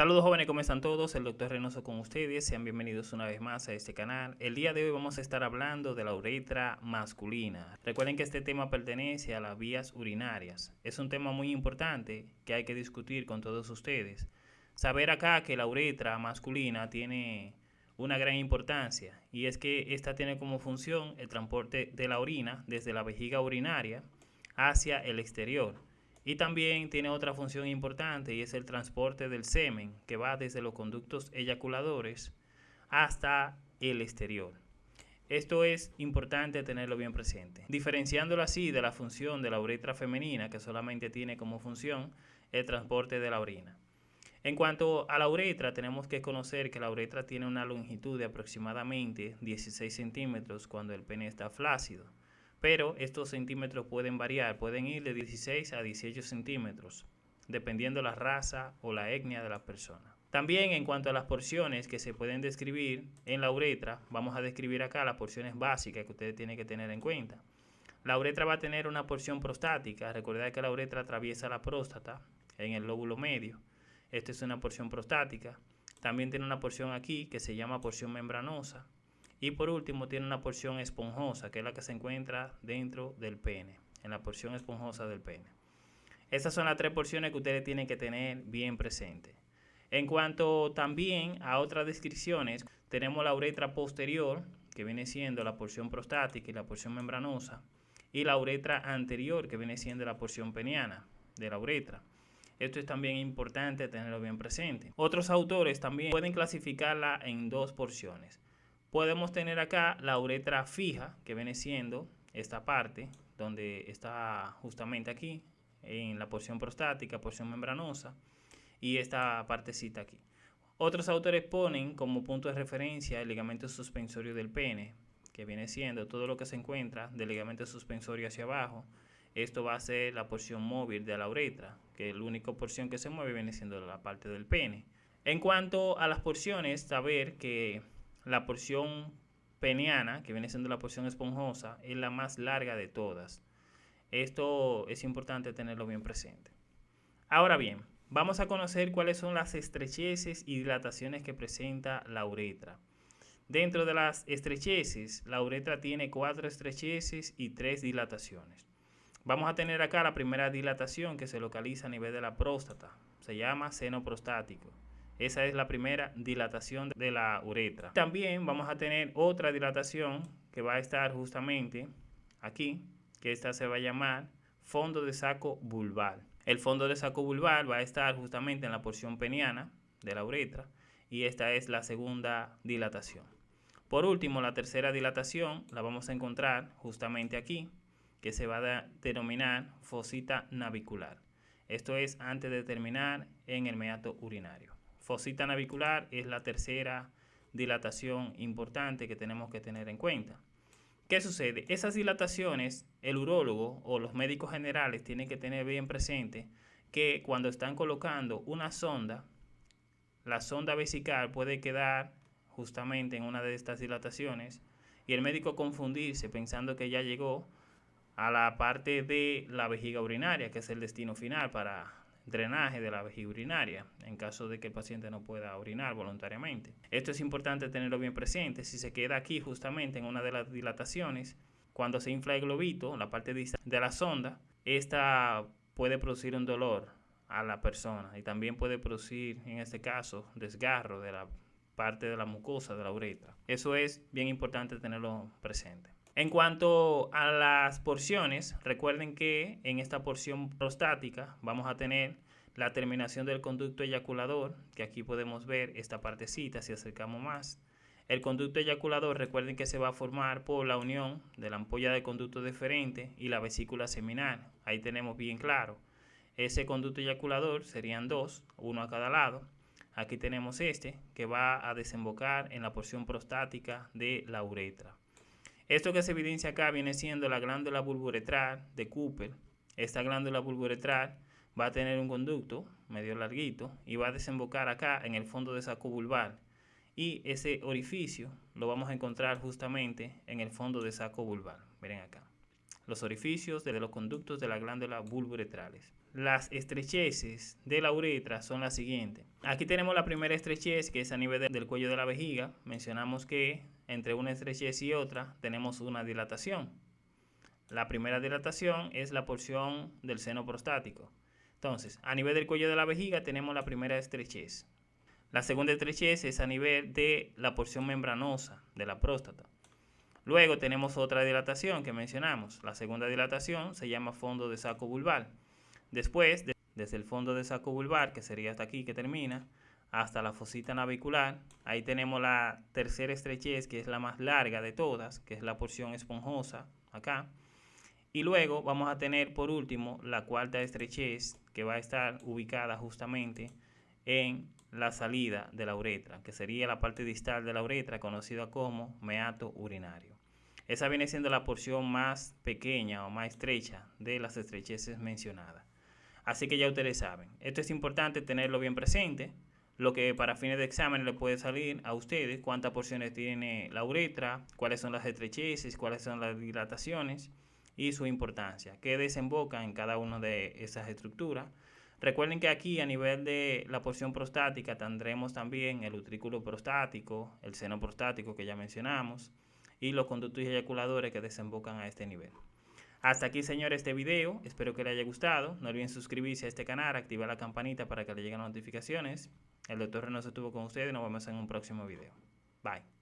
Saludos jóvenes, ¿cómo están todos? El doctor Reynoso con ustedes, sean bienvenidos una vez más a este canal. El día de hoy vamos a estar hablando de la uretra masculina. Recuerden que este tema pertenece a las vías urinarias. Es un tema muy importante que hay que discutir con todos ustedes. Saber acá que la uretra masculina tiene una gran importancia y es que esta tiene como función el transporte de la orina desde la vejiga urinaria hacia el exterior y también tiene otra función importante y es el transporte del semen que va desde los conductos eyaculadores hasta el exterior. Esto es importante tenerlo bien presente. Diferenciándolo así de la función de la uretra femenina que solamente tiene como función el transporte de la orina. En cuanto a la uretra, tenemos que conocer que la uretra tiene una longitud de aproximadamente 16 centímetros cuando el pene está flácido pero estos centímetros pueden variar, pueden ir de 16 a 18 centímetros, dependiendo la raza o la etnia de la persona. También en cuanto a las porciones que se pueden describir en la uretra, vamos a describir acá las porciones básicas que ustedes tienen que tener en cuenta. La uretra va a tener una porción prostática, recordad que la uretra atraviesa la próstata en el lóbulo medio. Esta es una porción prostática. También tiene una porción aquí que se llama porción membranosa, y por último tiene una porción esponjosa, que es la que se encuentra dentro del pene, en la porción esponjosa del pene. Estas son las tres porciones que ustedes tienen que tener bien presentes. En cuanto también a otras descripciones, tenemos la uretra posterior, que viene siendo la porción prostática y la porción membranosa, y la uretra anterior, que viene siendo la porción peniana de la uretra. Esto es también importante tenerlo bien presente. Otros autores también pueden clasificarla en dos porciones podemos tener acá la uretra fija, que viene siendo esta parte, donde está justamente aquí, en la porción prostática, porción membranosa, y esta partecita aquí. Otros autores ponen como punto de referencia el ligamento suspensorio del pene, que viene siendo todo lo que se encuentra del ligamento suspensorio hacia abajo. Esto va a ser la porción móvil de la uretra, que la única porción que se mueve viene siendo la parte del pene. En cuanto a las porciones, saber que la porción peniana, que viene siendo la porción esponjosa, es la más larga de todas. Esto es importante tenerlo bien presente. Ahora bien, vamos a conocer cuáles son las estrecheces y dilataciones que presenta la uretra. Dentro de las estrecheces, la uretra tiene cuatro estrecheces y tres dilataciones. Vamos a tener acá la primera dilatación que se localiza a nivel de la próstata. Se llama seno prostático. Esa es la primera dilatación de la uretra. También vamos a tener otra dilatación que va a estar justamente aquí, que esta se va a llamar fondo de saco vulval. El fondo de saco vulval va a estar justamente en la porción peniana de la uretra y esta es la segunda dilatación. Por último, la tercera dilatación la vamos a encontrar justamente aquí, que se va a denominar fosita navicular. Esto es antes de terminar en el meato urinario. Fosita navicular es la tercera dilatación importante que tenemos que tener en cuenta. ¿Qué sucede? Esas dilataciones, el urólogo o los médicos generales tienen que tener bien presente que cuando están colocando una sonda, la sonda vesical puede quedar justamente en una de estas dilataciones y el médico confundirse pensando que ya llegó a la parte de la vejiga urinaria, que es el destino final para drenaje de la vejiga urinaria en caso de que el paciente no pueda orinar voluntariamente. Esto es importante tenerlo bien presente. Si se queda aquí justamente en una de las dilataciones, cuando se infla el globito, la parte de la sonda, esta puede producir un dolor a la persona y también puede producir, en este caso, desgarro de la parte de la mucosa de la uretra. Eso es bien importante tenerlo presente. En cuanto a las porciones, recuerden que en esta porción prostática vamos a tener la terminación del conducto eyaculador, que aquí podemos ver esta partecita si acercamos más. El conducto eyaculador, recuerden que se va a formar por la unión de la ampolla de conducto deferente y la vesícula seminal. Ahí tenemos bien claro. Ese conducto eyaculador serían dos, uno a cada lado. Aquí tenemos este que va a desembocar en la porción prostática de la uretra. Esto que se evidencia acá viene siendo la glándula bulburetral de Cooper. Esta glándula bulburetral va a tener un conducto medio larguito y va a desembocar acá en el fondo de saco vulvar. Y ese orificio lo vamos a encontrar justamente en el fondo de saco vulvar. Miren acá. los orificios de los conductos de la glándula bulbouretrales. Las estrecheces de la uretra son las siguientes. Aquí tenemos la primera estrechez que es a nivel del cuello de la vejiga. Mencionamos que entre una estrechez y otra tenemos una dilatación. La primera dilatación es la porción del seno prostático. Entonces, a nivel del cuello de la vejiga tenemos la primera estrechez. La segunda estrechez es a nivel de la porción membranosa de la próstata. Luego tenemos otra dilatación que mencionamos. La segunda dilatación se llama fondo de saco vulvar. Después, desde el fondo de saco vulvar, que sería hasta aquí que termina, hasta la fosita navicular, ahí tenemos la tercera estrechez, que es la más larga de todas, que es la porción esponjosa, acá. Y luego vamos a tener por último la cuarta estrechez, que va a estar ubicada justamente en la salida de la uretra, que sería la parte distal de la uretra conocida como meato urinario. Esa viene siendo la porción más pequeña o más estrecha de las estrecheces mencionadas. Así que ya ustedes saben, esto es importante tenerlo bien presente, lo que para fines de examen le puede salir a ustedes, cuántas porciones tiene la uretra, cuáles son las estrecheces, cuáles son las dilataciones y su importancia, qué desemboca en cada una de esas estructuras Recuerden que aquí a nivel de la porción prostática tendremos también el utrículo prostático, el seno prostático que ya mencionamos y los conductos eyaculadores que desembocan a este nivel. Hasta aquí señores este video, espero que les haya gustado, no olviden suscribirse a este canal, activar la campanita para que le lleguen notificaciones. El doctor Reynoso estuvo con ustedes nos vemos en un próximo video. Bye.